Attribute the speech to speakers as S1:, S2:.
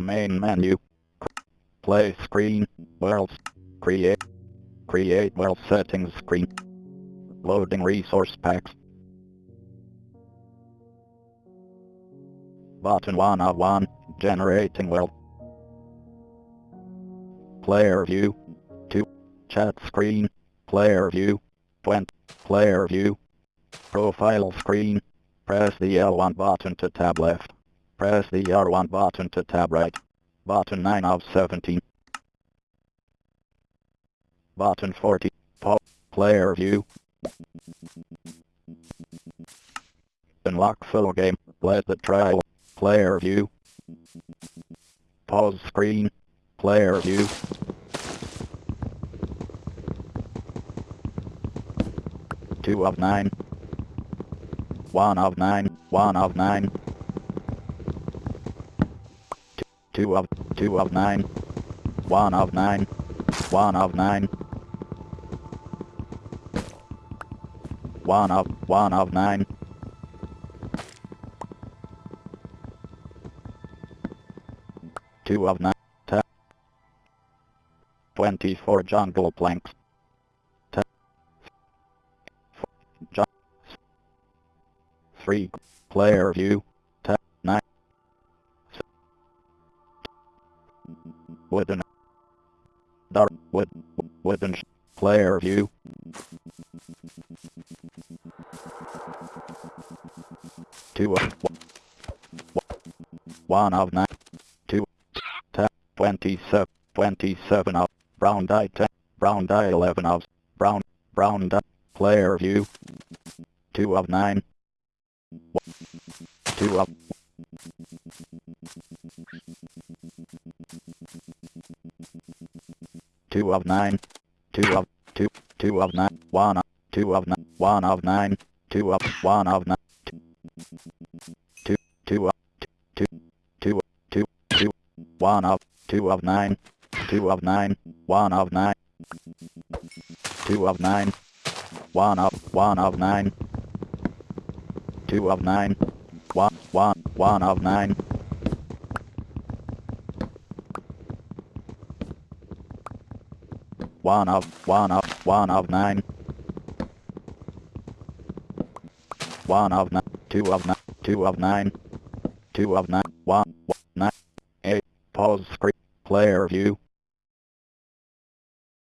S1: Main menu. Play screen. Worlds. Create. Create world settings screen. Loading resource packs. Button 1 of 1. Generating world. Player view. 2. Chat screen. Player view. 20. Player view. Profile screen. Press the L1 button to tab left. Press the R1 button to tab right. Button 9 of 17. Button 40. Pop. Player view. Unlock full game. Let the trial. Player view. Pause screen. Player view. Two of nine. One of nine. One of nine. Two, of two of nine. One of nine. One of nine. One of one of nine. Two of nine. Ten. Twenty-four jungle planks. Ten. Ju Three. Player view. Wooden. Dark. Wood. Wooden. Player view. Two of one of nine, two, twenty-seven, twenty-seven of brown dye ten, brown dye eleven of brown, brown dye player view, two of nine, two of two of nine, two of two, two of nine, one of two of nine, one of nine, two of one of nine, two, two of two, two, two, two, one of two of nine, two of nine, one of nine, two of nine, one of one of nine, two of nine, one one one of nine. One of one of one of nine. One of nine, two of nine, two of nine, two of nine, one, one, nine, pause screen, player view,